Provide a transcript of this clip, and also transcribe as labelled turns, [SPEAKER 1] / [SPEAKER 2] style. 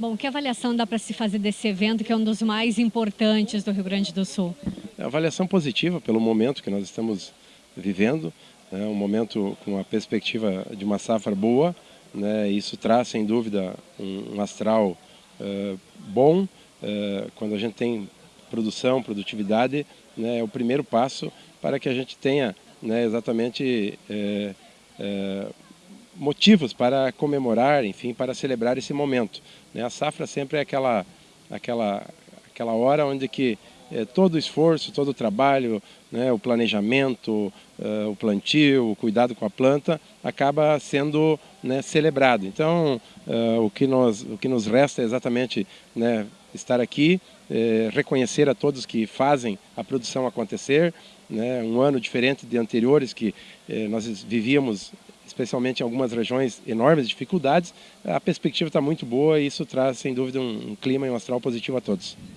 [SPEAKER 1] Bom, que avaliação dá para se fazer desse evento, que é um dos mais importantes do Rio Grande do Sul?
[SPEAKER 2] É avaliação positiva pelo momento que nós estamos vivendo, né, um momento com a perspectiva de uma safra boa, né, isso traz sem dúvida um, astral uh, bom, uh, quando a gente tem produção, produtividade, né, é o primeiro passo para que a gente tenha né, exatamente é, motivos para comemorar, enfim, para celebrar esse momento. Né? A safra sempre é aquela, aquela, aquela hora onde que é, todo o esforço, todo o trabalho, né, o planejamento, uh, o plantio, o cuidado com a planta, acaba sendo né, celebrado. Então, uh, o, que nós, o que nos resta é exatamente né, estar aqui, eh, reconhecer a todos que fazem a produção acontecer, né, um ano diferente de anteriores que nós vivíamos especialmente em algumas regiões, enormes dificuldades, a perspectiva está muito boa e isso traz, sem dúvida, um, um clima e um astral positivo a todos.